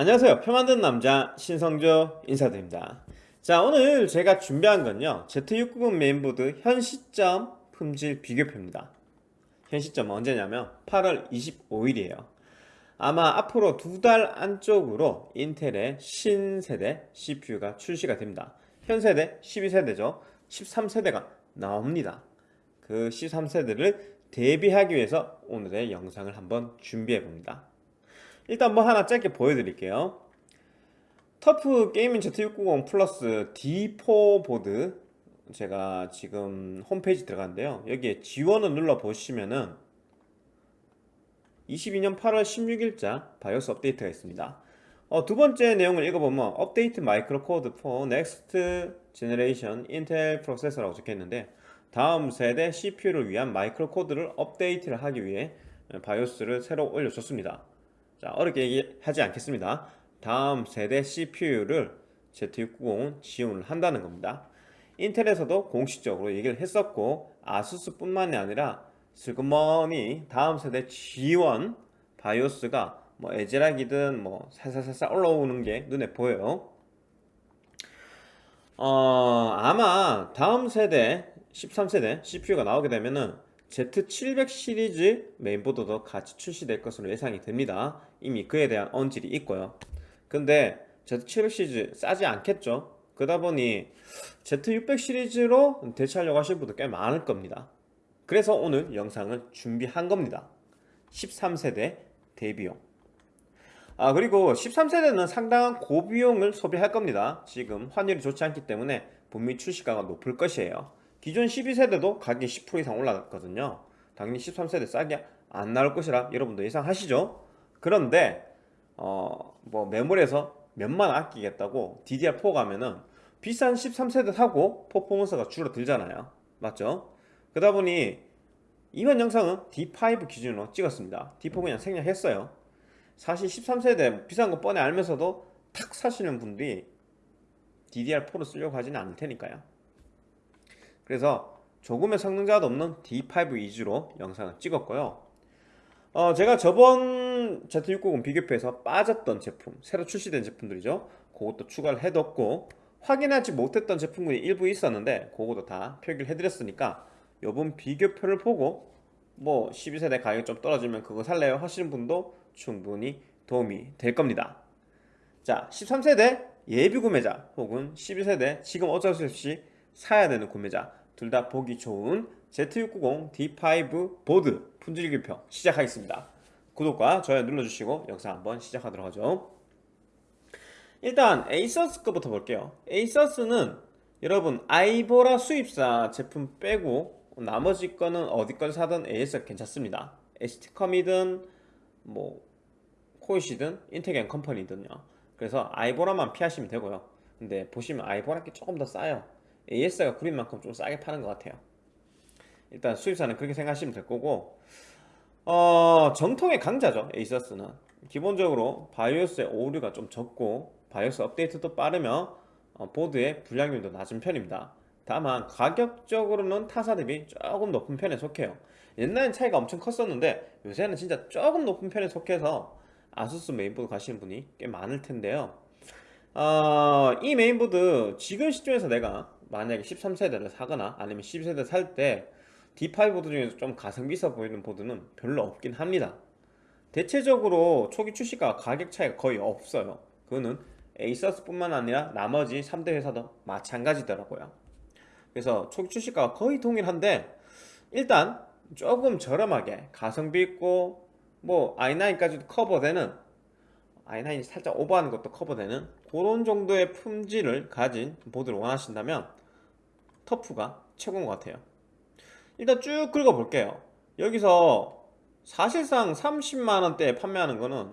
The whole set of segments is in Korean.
안녕하세요. 표 만드는 남자 신성조 인사드립니다. 자 오늘 제가 준비한 건요. Z690 메인보드 현 시점 품질 비교표입니다. 현 시점 언제냐면 8월 25일이에요. 아마 앞으로 두 달 안쪽으로 인텔의 신세대 CPU가 출시가 됩니다. 현 세대 12세대죠. 13세대가 나옵니다. 그 13세대를 대비하기 위해서 오늘의 영상을 한번 준비해 봅니다 일단 뭐 하나 짧게 보여드릴게요. TUF Gaming Z690 플러스 D4 보드 제가 지금 홈페이지 들어갔는데요. 여기에 지원을 눌러 보시면은 22년 8월 16일자 바이오스 업데이트가 있습니다. 어, 두 번째 내용을 읽어보면 update microcode for next generation Intel processor라고 적혀있는데 다음 세대 CPU를 위한 microcode를 업데이트를 하기 위해 바이오스를 새로 올려줬습니다 자 어렵게 얘기하지 않겠습니다. 다음 세대 CPU를 Z690은 지원을 한다는 겁니다. 인텔에서도 공식적으로 얘기를 했었고 아수스 뿐만이 아니라 슬그머니 다음 세대 지원 바이오스가 뭐 에즈락이든 뭐 살살살살 올라오는 게 눈에 보여요. 어 아마 다음 세대 13세대 CPU가 나오게 되면은 Z700 시리즈 메인보드도 같이 출시될 것으로 예상이 됩니다 이미 그에 대한 언질이 있고요. 근데 Z700 시리즈 싸지 않겠죠? 그러다 보니 Z600 시리즈로 대체하려고 하실 분도 꽤 많을 겁니다. 그래서 오늘 영상을 준비한 겁니다. 13세대 대비용. 아 그리고 13세대는 상당한 고비용을 소비할 겁니다. 지금 환율이 좋지 않기 때문에 분명히 출시가가 높을 것이에요. 기존 12세대도 가격이 10% 이상 올랐거든요. 당연히 13세대 싸게 안 나올 것이라 여러분도 예상하시죠 그런데 어뭐 메모리에서 몇만 아끼겠다고 DDR4 가면은 비싼 13세대 사고 퍼포먼스가 줄어들잖아요. 맞죠? 그러다 보니 이번 영상은 D5 기준으로 찍었습니다. D4 그냥 생략했어요. 사실 13세대 비싼 거 뻔히 알면서도 탁 사시는 분들이 DDR4로 쓰려고 하지는 않을 테니까요. 그래서 조금의 성능자도 없는 D5 위주로 영상을 찍었고요 어, 제가 저번 Z690 비교표에서 빠졌던 제품 새로 출시된 제품들이죠. 그것도 추가를 해뒀고 확인하지 못했던 제품군이 일부 있었는데 그것도 다 표기를 해드렸으니까 요번 비교표를 보고 뭐 12세대 가격이 좀 떨어지면 그거 살래요? 하시는 분도 충분히 도움이 될 겁니다. 자 13세대 예비 구매자 혹은 12세대 지금 어쩔 수 없이 사야 되는 구매자 둘 다 보기 좋은 Z690 D5 보드 품질기표 시작하겠습니다. 구독과 좋아요 눌러주시고 영상 한번 시작하도록 하죠. 일단 에이서스 거부터 볼게요. 에이서스는 여러분 아이보라 수입사 제품 빼고 나머지 거는 어디 걸 사든 AS 괜찮습니다. ST컴이든 뭐 코잇이든 앤컴퍼니든요. 그래서 아이보라만 피하시면 되고요. 근데 보시면 아이보라 게 조금 더 싸요. AS가 구린 만큼 좀 싸게 파는 것 같아요 일단 수입사는 그렇게 생각하시면 될 거고 어, 정통의 강자죠 에이서스는. 기본적으로 바이오스의 오류가 좀 적고 바이오스 업데이트도 빠르며 어, 보드의 불량률도 낮은 편입니다. 다만 가격적으로는 타사 대비 조금 높은 편에 속해요. 옛날엔 차이가 엄청 컸었는데 요새는 진짜 조금 높은 편에 속해서 아수스 메인보드 가시는 분이 꽤 많을 텐데요. 어, 이 메인보드 지금 시점에서 내가 만약에 13세대를 사거나 아니면 12세대 살 때 D5 보드 중에서 좀 가성비 있어 보이는 보드는 별로 없긴 합니다. 대체적으로 초기 출시가 가격 차이가 거의 없어요. 그거는 에이서스 뿐만 아니라 나머지 3대 회사도 마찬가지더라고요. 그래서 초기 출시가가 거의 동일한데 일단 조금 저렴하게 가성비 있고 뭐 i9까지도 커버되는 i9이 살짝 오버하는 것도 커버되는 그런 정도의 품질을 가진 보드를 원하신다면 터프가 최고인 것 같아요 일단 쭉 긁어볼게요. 여기서 사실상 30만원대에 판매하는 거는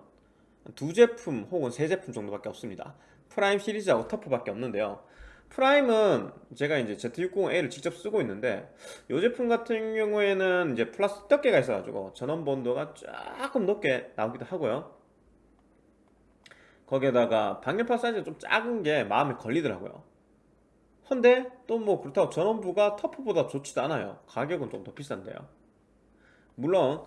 두 제품 혹은 세 제품 정도밖에 없습니다. 프라임 시리즈하고 터프밖에 없는데요. 프라임은 제가 이제 Z690A를 직접 쓰고 있는데 이 제품 같은 경우에는 이제 플라스틱 덮개가 있어가지고 전원부 온도가 조금 높게 나오기도 하고요. 거기에다가 방열판 사이즈가 좀 작은 게 마음에 걸리더라고요 근데 또 뭐 그렇다고 전원부가 터프보다 좋지도 않아요. 가격은 좀 더 비싼데요. 물론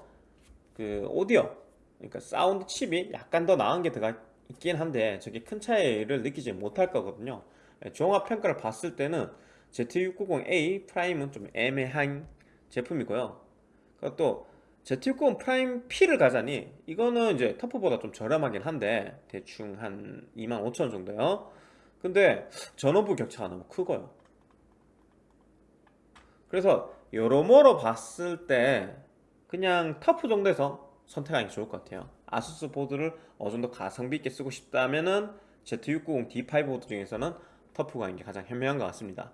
그 오디오 그러니까 사운드 칩이 약간 더 나은 게 들어가 있긴 한데 저게 큰 차이를 느끼지 못할 거거든요. 예, 종합 평가를 봤을 때는 Z690A 프라임은 좀 애매한 제품이고요. 또 Z690 프라임 P를 가자니 이거는 이제 터프보다 좀 저렴하긴 한데 대충 한 25,000원 정도요 근데 전원부 격차가 너무 크고요. 그래서 여러모로 봤을 때 그냥 터프 정도에서 선택하는 게 좋을 것 같아요. 아수스 보드를 어느 정도 가성비 있게 쓰고 싶다면은 Z690 D5 보드 중에서는 터프가 있는 게 가장 현명한 것 같습니다.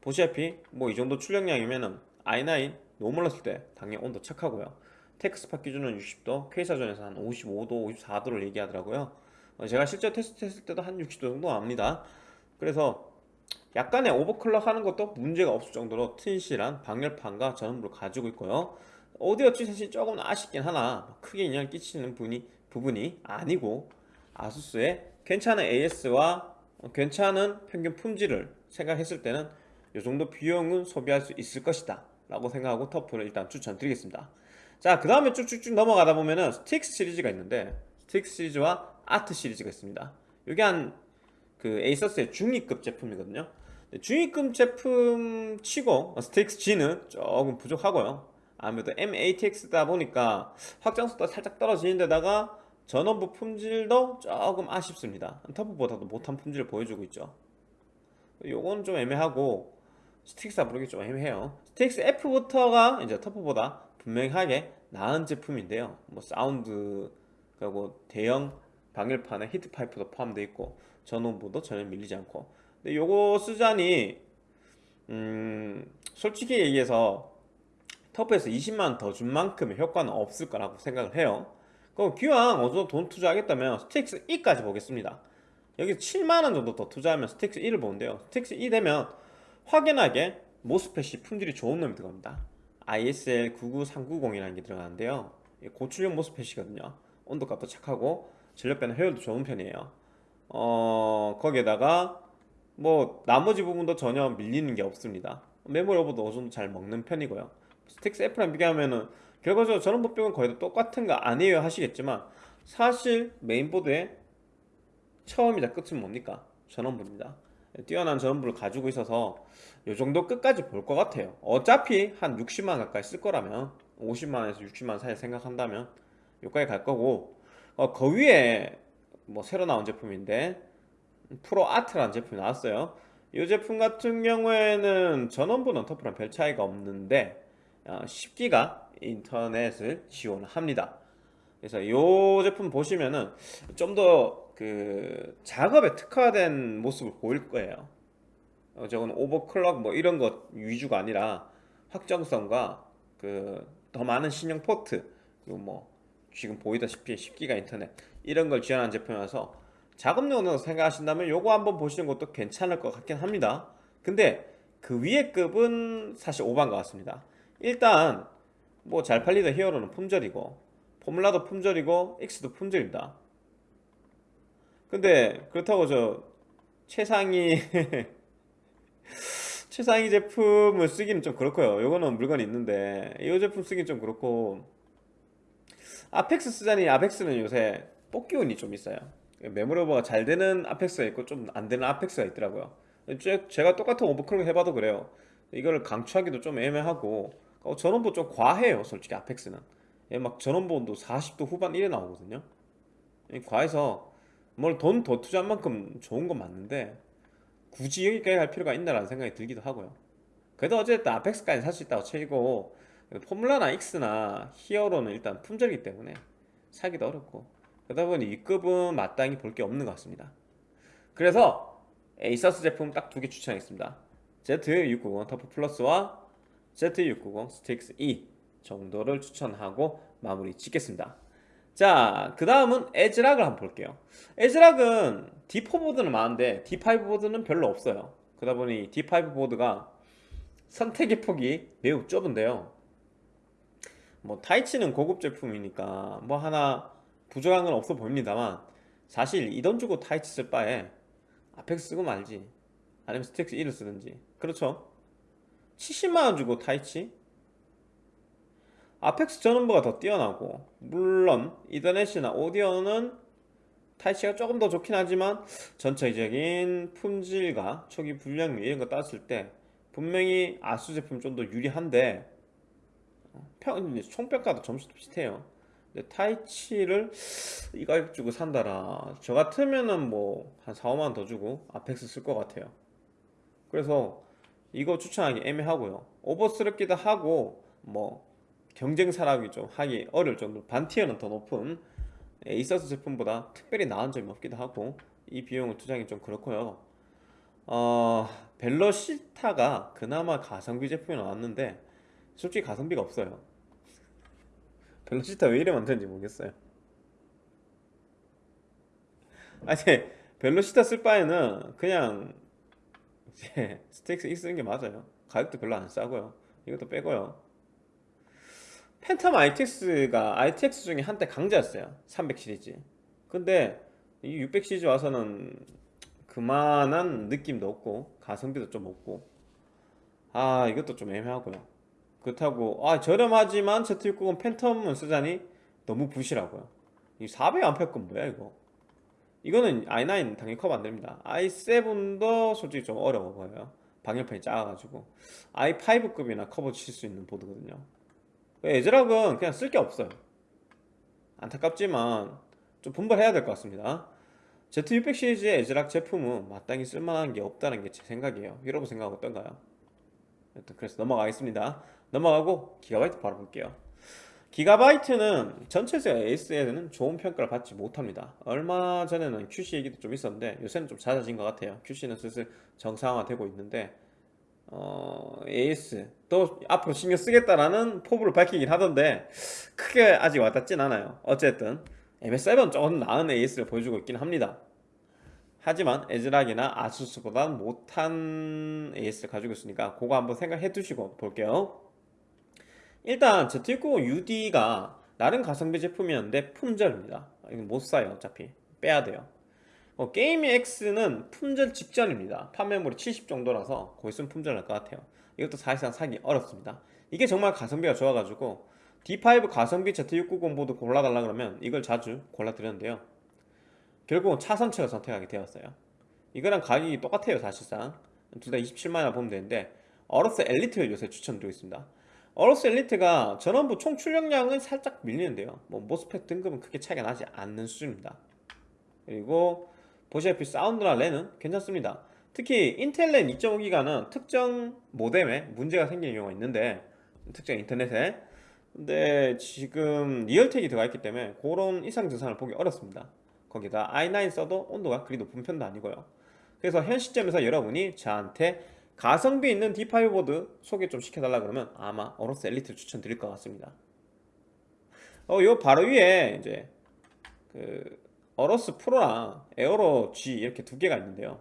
보시다시피 뭐 이 정도 출력량이면은 i9 노멀 넣었을 때 당연히 온도 착하고요. 테크스팟 기준은 60도 퀘이사존에서 한 55도 54도를 얘기하더라고요. 어, 제가 실제 테스트 했을 때도 한 60도 정도 나옵니다. 그래서 약간의 오버클럭 하는 것도 문제가 없을 정도로 튼실한 방열판과 전원부를 가지고 있고요. 오디오 칩이 조금 아쉽긴 하나 크게 영향을 끼치는 부분이, 부분이 아니고 아수스의 괜찮은 AS와 괜찮은 평균 품질을 생각했을 때는 이 정도 비용은 소비할 수 있을 것이다 라고 생각하고 터프를 일단 추천드리겠습니다. 자 그 다음에 쭉쭉쭉 넘어가다 보면은 스트릭스 시리즈가 있는데 스트릭스 시리즈와 아트 시리즈가 있습니다. 이게 한 그 에이서스의 중위급 제품이거든요. 중위급 제품 치고 스트릭스 G는 조금 부족하고요. 아무래도 M-ATX다 보니까 확장성도 살짝 떨어지는 데다가 전원부 품질도 조금 아쉽습니다. 터프보다도 못한 품질을 보여주고 있죠. 요건 좀 애매하고 스트릭스라 부르기 좀 애매해요. 스트릭스 F부터가 이제 터프보다 분명하게 나은 제품인데요. 뭐 사운드 그리고 대형 방열판에 히트 파이프도 포함되어 있고 전원부도 전혀 밀리지 않고. 근데 요거 쓰자니 음 솔직히 얘기해서 터프에서 20만원 더 준 만큼의 효과는 없을 거라고 생각을 해요. 그럼 기왕 어느 정도 돈 투자하겠다면 스트릭스 E까지 보겠습니다. 여기 7만원 정도 더 투자하면 스트릭스 E를 보는데요. 스트릭스 E 되면 확연하게 MOSFET이 품질이 좋은 놈이 들어갑니다. ISL 99390이라는 게 들어가는데요. 고출력 MOSFET이거든요. 온도값도 착하고 전력변환 효율도 좋은 편이에요. 어 거기에다가 뭐 나머지 부분도 전혀 밀리는 게 없습니다. 메모리 오버도 어느 정도 잘 먹는 편이고요. 스트릭스 F랑 비교하면은 결과적으로 전원부 빼면 거의 다 똑같은 거 아니에요 하시겠지만 사실 메인보드의 처음이자 끝은 뭡니까? 전원부입니다. 뛰어난 전원부를 가지고 있어서 이 정도 끝까지 볼 것 같아요. 어차피 한 60만 가까이 쓸 거라면 50만에서 60만 사이 생각한다면 여기까지 갈 거고 어, 그 위에 뭐 새로 나온 제품인데 프로 아트라는 제품이 나왔어요. 이 제품 같은 경우에는 전원부는 터프랑 별 차이가 없는데 어, 10기가 인터넷을 지원합니다. 그래서 이 제품 보시면은 좀 더 그 작업에 특화된 모습을 보일 거예요. 어, 저건 오버클럭 뭐 이런 것 위주가 아니라 확정성과 그 더 많은 신형 포트 그리고 뭐 지금 보이다시피 10기가 인터넷 이런 걸 지원한 제품이라서 작업용으로 생각하신다면 요거 한번 보시는 것도 괜찮을 것 같긴 합니다. 근데 그 위에 급은 사실 오반 것 같습니다. 일단 뭐 잘 팔리던 히어로는 품절이고 포뮬라도 품절이고 X도 품절입니다. 근데 그렇다고 저 최상위 최상위 제품을 쓰기는 좀 그렇고요. 요거는 물건이 있는데 이 제품 쓰기는 좀 그렇고 아펙스 쓰자니 아펙스는 요새 뽑기 운이 좀 있어요. 메모리 오버가 잘 되는 아펙스가 있고 좀 안 되는 아펙스가 있더라고요. 제가 똑같은 오버클럭 해봐도 그래요. 이거를 강추하기도 좀 애매하고 어, 전원부 좀 과해요 솔직히 아펙스는. 막 전원부도 40도 후반 이래 나오거든요. 과해서 뭘 돈 더 투자한 만큼 좋은 건 맞는데 굳이 여기까지 갈 필요가 있나라는 생각이 들기도 하고요. 그래도 어쨌든 아펙스까지 살 수 있다고 치고 포뮬라나 X나 히어로는 일단 품절이기 때문에 사기도 어렵고 그러다 보니 윗급은 마땅히 볼 게 없는 것 같습니다 그래서 에이서스 제품 딱 두 개 추천하겠습니다 Z690 터프 플러스와 Z690 스트릭스 E 정도를 추천하고 마무리 짓겠습니다 자, 그 다음은 애즈락을 한번 볼게요. 애즈락은 D4 보드는 많은데 D5 보드는 별로 없어요. 그러다 보니 D5 보드가 선택의 폭이 매우 좁은데요. 뭐 타이치는 고급 제품이니까 뭐 하나 부족한 건 없어 보입니다만 사실 이 돈 주고 타이치 쓸 바에 아펙스 쓰고 말지. 아니면 스트릭스 E를 쓰든지. 그렇죠? 70만원 주고 타이치? 아펙스 전원부가 더 뛰어나고 물론 이더넷이나 오디오는 타이치가 조금 더 좋긴 하지만 전체적인 품질과 초기 불량률 이런 거 따졌을 때 분명히 아수 제품 좀 더 유리한데 어, 평, 총평가도 점수도 비슷해요. 근데 타이치를 이 가격 주고 산다라. 저 같으면은 뭐 한 4, 5만 더 주고 아펙스 쓸 것 같아요. 그래서 이거 추천하기 애매하고요. 오버스럽기도 하고 뭐 경쟁사라기 좀 하기 어려울 정도로 반티어는 더 높은 에이서스 제품보다 특별히 나은 점이 없기도 하고 이 비용을 투자하기 좀 그렇고요. 어, 벨로시타가 그나마 가성비 제품이 나왔는데 솔직히 가성비가 없어요. 벨로시타 왜 이래 만드는지 모르겠어요. 아니 벨로시타 쓸 바에는 그냥 이제 스트릭스 X 쓰는 게 맞아요. 가격도 별로 안 싸고요. 이것도 빼고요. 팬텀 ITX가 ITX 중에 한때 강자였어요. 300 시리즈. 근데 이 600 시리즈 와서는 그만한 느낌도 없고 가성비도 좀 없고. 아 이것도 좀 애매하고요 그렇다고 아 저렴하지만 Z690 팬텀은 쓰자니? 너무 부실하고요. 이 400A 건 뭐야 이거? 이거는 i9 당연히 커버 안됩니다. i7도 솔직히 좀 어려워 보여요. 방열판이 작아가지고. i5급이나 커버 칠 수 있는 보드거든요. 에즈락은 그냥 쓸 게 없어요. 안타깝지만 좀 분발해야 될 것 같습니다. Z600 시리즈의 에즈락 제품은 마땅히 쓸만한 게 없다는 게 제 생각이에요. 여러분 생각 어떤가요? 그래서 넘어가겠습니다 넘어가고 기가바이트 바로 볼게요. 기가바이트는 전체적 AS에는 좋은 평가를 받지 못합니다. 얼마 전에는 QC 얘기도 좀 있었는데 요새는 좀 잦아진 것 같아요. QC는 슬슬 정상화되고 있는데 어, AS 또 앞으로 신경 쓰겠다라는 포부를 밝히긴 하던데 크게 아직 와닿진 않아요. 어쨌든 MS7 조금 나은 AS를 보여주고 있긴 합니다. 하지만 에즈락이나 아수스보다 못한 AS를 가지고 있으니까 그거 한번 생각해 두시고 볼게요 일단 Z690 UD가 나름 가성비 제품이었는데 품절입니다. 이건 못 사요 어차피. 빼야 돼요. 어, Gaming X는 품절 직전입니다. 판매몰이 70 정도라서 거의 있으면 품절 날 것 같아요. 이것도 사실상 사기 어렵습니다. 이게 정말 가성비가 좋아가지고 D5 가성비 Z690 보드 골라달라 그러면 이걸 자주 골라드렸는데요. 결국은 차선책을 선택하게 되었어요. 이거랑 가격이 똑같아요 사실상. 둘 다 27만원 보면 되는데 AORUS Elite를 요새 추천드리고 있습니다 AORUS Elite가 전원부 총 출력량은 살짝 밀리는데요. 뭐 MOSFET 등급은 크게 차이가 나지 않는 수준입니다. 그리고 보시다시피 사운드나 랜은 괜찮습니다. 특히 인텔 랜 2.5기가는 특정 모뎀에 문제가 생기는 경우가 있는데 특정 인터넷에. 근데 지금 Realtek이 들어가 있기 때문에 그런 이상 증상을 보기 어렵습니다. 거기다 i9 써도 온도가 그리 높은 편도 아니고요. 그래서 현 시점에서 여러분이 저한테 가성비 있는 D5 보드 소개 좀 시켜달라 그러면 아마 AORUS Elite 추천드릴 것 같습니다. 어, 요 바로 위에 이제 그 AORUS Pro랑 AERO G 이렇게 두 개가 있는데요.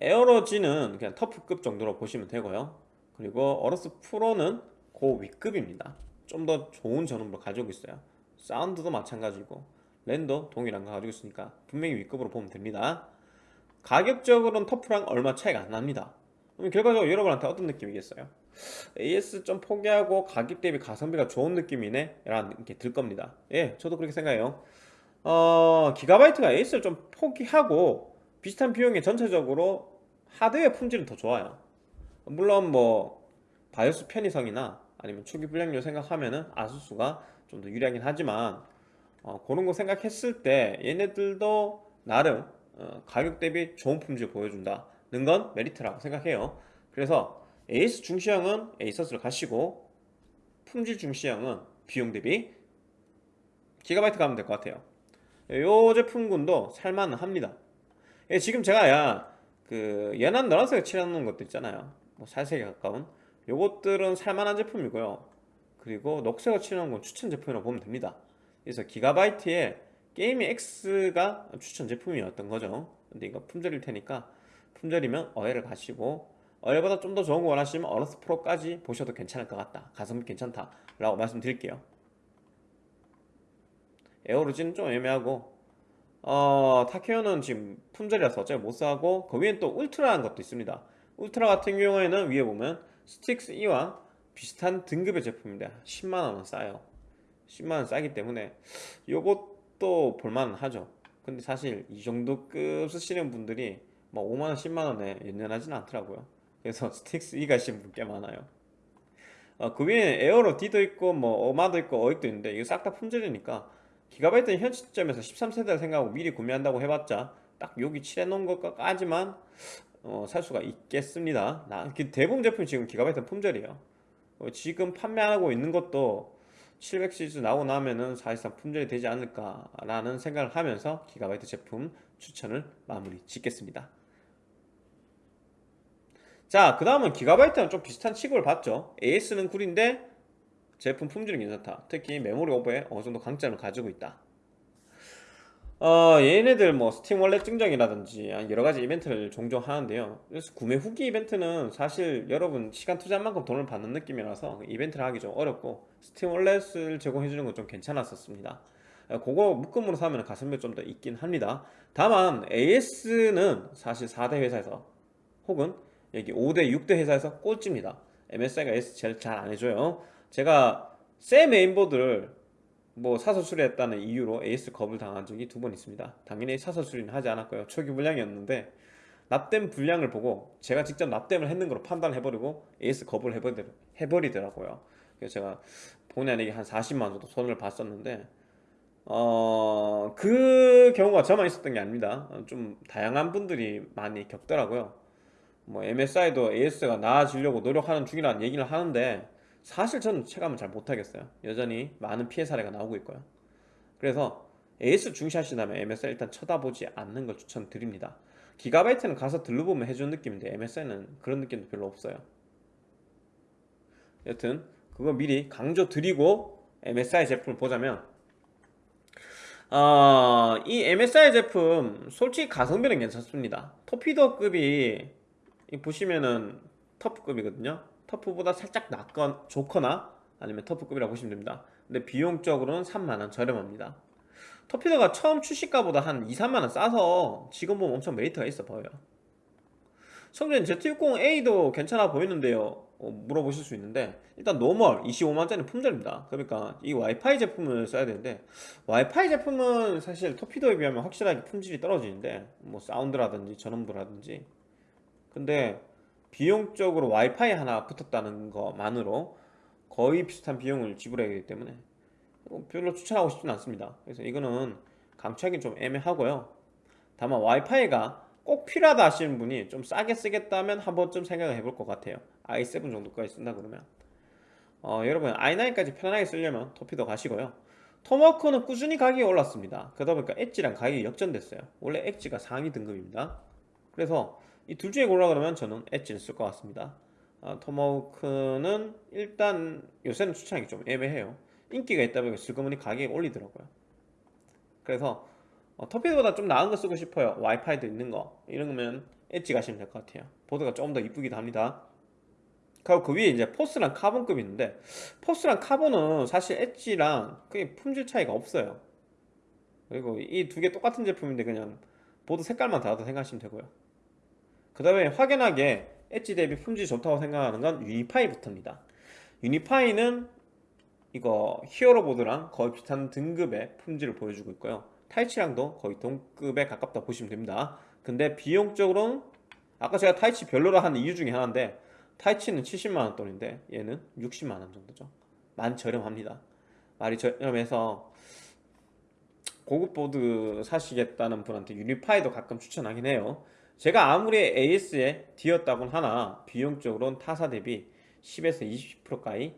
AERO G는 그냥 TUF급 정도로 보시면 되고요. 그리고 AORUS Pro는 고 위급입니다. 좀 더 좋은 전원부를 가지고 있어요. 사운드도 마찬가지고 랜도 동일한 거 가지고 있으니까 분명히 위급으로 보면 됩니다 가격적으로는 TUF랑 얼마 차이가 안 납니다. 그럼 결과적으로 여러분한테 어떤 느낌이겠어요? AS 좀 포기하고 가격 대비 가성비가 좋은 느낌이네? 라는 게들 겁니다. 예 저도 그렇게 생각해요. 어, 기가바이트가 AS를 좀 포기하고 비슷한 비용에 전체적으로 하드웨어 품질은 더 좋아요. 물론 뭐 바이오스 편의성이나 아니면 초기 불량률 생각하면은 아수스가 좀 더 유리하긴 하지만 어, 그런 거 생각했을 때 얘네들도 나름 어, 가격 대비 좋은 품질 보여준다는 건 메리트라고 생각해요. 그래서 에이스 중시형은 에이서스를 가시고 품질 중시형은 비용 대비 기가바이트 가면 될 것 같아요. 요 제품군도 살만 합니다. 예, 지금 제가 야 그 연한 노란색 칠해놓은 것도 있잖아요. 뭐 살색에 가까운. 요것들은 살만한 제품이고요. 그리고 녹색을 칠해놓은 건 추천 제품이라고 보면 됩니다. 그래서 기가바이트에 게임이 X가 추천 제품이었던 거죠. 근데 이거 품절일 테니까 품절이면 어엘을 가시고 어엘보다 좀 더 좋은 거 원하시면 AORUS Pro까지 보셔도 괜찮을 것 같다. 가성비 괜찮다 라고 말씀드릴게요. AERO G는 좀 애매하고 어, Tachyon은 지금 품절이라서 어차피 못 사고 그 위엔 또 Ultra라는 것도 있습니다. 울트라 같은 경우에는 위에 보면 STRIX E와 비슷한 등급의 제품입니다. 10만원은 싸요. 10만원 싸기 때문에 이것 도 볼만 하죠. 근데 사실 이 정도 급 쓰시는 분들이 뭐 5만원 10만원에 연연하지는 않더라고요. 그래서 STRIX E 가시는 분꽤 많아요. 어, 그 위에 AERO D도 있고 뭐 어마도 있고 어익도 있는데 이거 싹 다 품절이니까 기가바이트는 현 시점에서 13세대를 생각하고 미리 구매한다고 해봤자 딱 여기 칠해놓은 것까지만 어, 살 수가 있겠습니다. 나, 그 대부분 제품 지금 기가바이트 품절이에요. 어, 지금 판매하고 있는 것도 700 시리즈 나오고 나면은 사실상 품절이 되지 않을까라는 생각을 하면서 기가바이트 제품 추천을 마무리 짓겠습니다 자, 그 다음은 기가바이트랑 좀 비슷한 취급을 받죠. AS는 구린데 제품 품질은 괜찮다. 특히 메모리 오버에 어느 정도 강점을 가지고 있다. 어, 얘네들 뭐 Steam Wallet 증정이라든지 여러 가지 이벤트를 종종 하는데요. 그래서 구매 후기 이벤트는 사실 여러분 시간 투자한 만큼 돈을 받는 느낌이라서 이벤트를 하기 좀 어렵고 Steam Wallet을 제공해 주는 건 좀 괜찮았었습니다. 그거 묶음으로 사면 가성비 좀더 있긴 합니다. 다만 AS는 사실 4대 회사에서 혹은 여기 5대 6대 회사에서 꼴찌입니다 MSI가 S 제일 잘 안해줘요 제가 새 메인보드를 뭐 사서 수리했다는 이유로 AS 겁을 당한 적이 두 번 있습니다. 당연히 사서 수리는 하지 않았고요. 초기 불량이었는데 납땜 불량을 보고 제가 직접 납땜을 했는 걸로 판단해버리고 AS 겁을 해버리 더라고요. 그래서 제가 본의 아니게 한 40만 정도 손을 봤었는데 어... 그 경우가 저만 있었던 게 아닙니다. 좀 다양한 분들이 많이 겪더라고요. 뭐 MSI도 AS가 나아지려고 노력하는 중이라는 얘기를 하는데 사실 저는 체감을 잘 못하겠어요. 여전히 많은 피해 사례가 나오고 있고요. 그래서 AS 중시하신다면 MSI 일단 쳐다보지 않는 걸 추천드립니다. 기가바이트는 가서 들러보면 해주는 느낌인데 MSI는 그런 느낌도 별로 없어요. 여튼 그거 미리 강조 드리고 MSI 제품을 보자면 어, 이 MSI 제품 솔직히 가성비는 괜찮습니다. 토피도급이 보시면은 터프급이거든요 터프보다 살짝 낫건 좋거나 아니면 터프급이라고 보시면 됩니다. 근데 비용적으로는 3만원 저렴합니다. 터피더가 처음 출시가보다 한 2, 3만원 싸서 지금 보면 엄청 메리트가 있어 보여요. 성준님 Z690-A도 괜찮아 보이는데요? 어, 물어보실 수 있는데 일단 normal 25만원짜리 품절입니다. 그러니까 이 와이파이 제품을 써야 되는데 와이파이 제품은 사실 TUF D에 비하면 확실하게 품질이 떨어지는데 뭐 사운드라든지 전원부라든지. 근데 비용적으로 와이파이 하나 붙었다는 것만으로 거의 비슷한 비용을 지불해야 되기 때문에 별로 추천하고 싶지는 않습니다. 그래서 이거는 강추하기 좀 애매하고요. 다만 와이파이가 꼭 필요하다 하시는 분이 좀 싸게 쓰겠다면 한 번쯤 생각을 해볼 것 같아요. i7 정도까지 쓴다 그러면. 어, 여러분 i9까지 편안하게 쓰려면 토피도 가시고요. 토마호크는 꾸준히 가격이 올랐습니다. 그러다 보니까 엣지랑 가격이 역전됐어요. 원래 엣지가 상위 등급입니다. 그래서 이 둘 중에 골라 그러면 저는 엣지를 쓸 것 같습니다. 아, 토마호크는 일단 요새는 추천하기 좀 애매해요. 인기가 있다 보니까 슬그머니 가격이 올리더라고요. 그래서 어, TUF D보다 좀 나은 거 쓰고 싶어요. 와이파이도 있는 거. 이런 거면 엣지 가시면 될 것 같아요. 보드가 조금 더 이쁘기도 합니다. 그리고 그 위에 이제 Force랑 Carbon급이 있는데 Force랑 Carbon은 사실 Edge랑 크게 품질 차이가 없어요. 그리고 이 두 개 똑같은 제품인데 그냥 보드 색깔만 다르다 생각하시면 되고요 그 다음에 확연하게 엣지 대비 품질이 좋다고 생각하는 건 Unify부터입니다. Unify는 이거 Hero 보드랑 거의 비슷한 등급의 품질을 보여주고 있고요. Taichi랑도 거의 동급에 가깝다 보시면 됩니다. 근데 비용적으로는 아까 제가 Taichi 별로라 한 이유 중에 하나인데 Taichi는 70만원 돈인데 얘는 60만원 정도죠. 많이 저렴합니다. 많이 저렴해서 고급 보드 사시겠다는 분한테 Unify도 가끔 추천하긴 해요 제가 아무리 AS에 데었다곤 하나 비용적으로는 타사 대비 10에서 20%가까이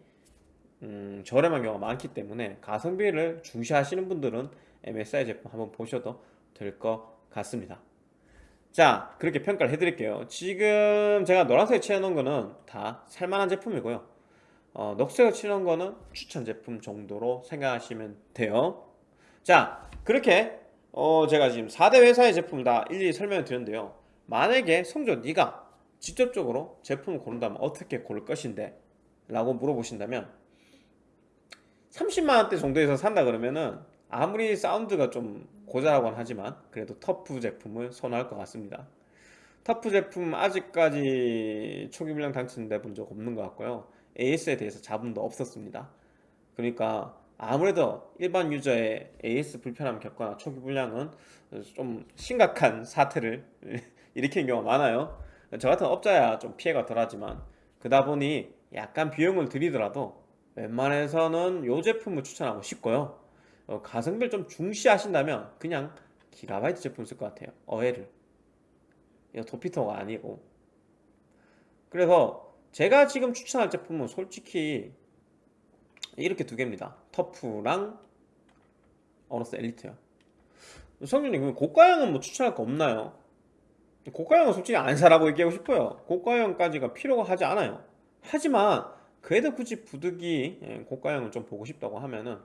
음, 저렴한 경우가 많기 때문에 가성비를 중시하시는 분들은 MSI 제품 한번 보셔도 될 것 같습니다. 자 그렇게 평가를 해드릴게요. 지금 제가 노란색에 칠해놓은 거는 다 살만한 제품이고요. 어, 녹색을 칠해놓은 거는 추천 제품 정도로 생각하시면 돼요. 자 그렇게 어, 제가 지금 4대 회사의 제품 다 일일이 설명을 드렸는데요 만약에 성조 네가 직접적으로 제품을 고른다면 어떻게 고를 것인데? 라고 물어보신다면 30만원대 정도에서 산다 그러면은 아무리 사운드가 좀 고자라고는 하지만 그래도 터프 제품을 선호할 것 같습니다. 터프 제품 아직까지 초기 물량 당첨돼 본 적 없는 것 같고요. AS에 대해서 자본도 없었습니다. 그러니까 아무래도 일반 유저의 AS 불편함 겪거나 초기 불량은 좀 심각한 사태를 일으키는 경우가 많아요. 저 같은 업자야 좀 피해가 덜하지만 그다 보니 약간 비용을 들이더라도 웬만해서는 이 제품을 추천하고 싶고요. 어, 가성비를 좀 중시하신다면 그냥 기가바이트 제품 쓸 것 같아요. 어웨를. 이거 도피터가 아니고. 그래서 제가 지금 추천할 제품은 솔직히 이렇게 두 개입니다. 터프랑 AORUS Elite요. 성준님 그럼 고가형은 뭐 추천할 거 없나요? 고가형은 솔직히 안 사라고 얘기하고 싶어요. 고가형까지가 필요가 하지 않아요. 하지만 그래도 굳이 부득이 예, 고가형을 좀 보고 싶다고 하면은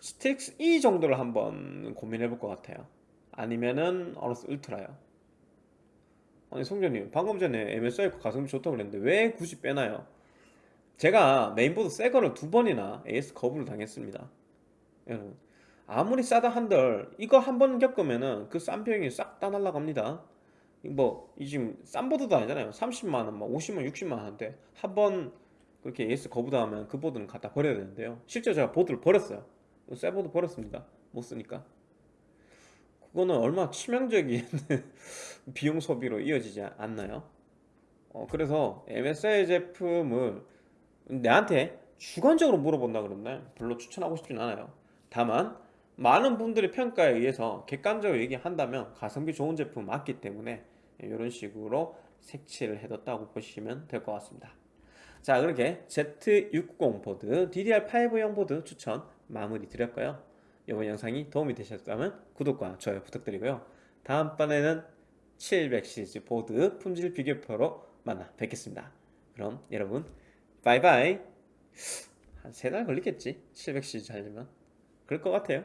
STRIX E 정도를 한번 고민해 볼 것 같아요. 아니면은 AORUS Ultra요. 아니 성준님 방금 전에 MSI 가성비 좋다고 그랬는데 왜 굳이 빼나요? 제가 메인보드 새 거를 두 번이나 AS 거부를 당했습니다. 여러분 아무리 싸다 한들 이거 한 번 겪으면은 그싼 비용이 싹 다 날라갑니다 뭐이 지금 싼 보드도 아니잖아요. 30만원, 막 50만, 60만원 한데 한 번 그렇게 AS 거부당하면 그 보드는 갖다 버려야 되는데요. 실제 제가 보드를 버렸어요. 새 보드 버렸습니다. 못 쓰니까. 그거는 얼마나 치명적인 비용 소비로 이어지지 않나요? 어, 그래서 MSI 제품을 내한테 주관적으로 물어본다 그러면 별로 추천하고 싶진 않아요. 다만 많은 분들의 평가에 의해서 객관적으로 얘기한다면 가성비 좋은 제품 맞기 때문에 이런 식으로 색칠을 해뒀다고 보시면 될 것 같습니다. 자 그렇게 Z690 보드 DDR5형 보드 추천 마무리 드렸고요. 이번 영상이 도움이 되셨다면 구독과 좋아요 부탁드리고요. 다음번에는 700 시리즈 보드 품질 비교표로 만나 뵙겠습니다. 그럼 여러분 바이바이. 한 세 달 걸리겠지? 700 시리즈 하려면? 그럴 것 같아요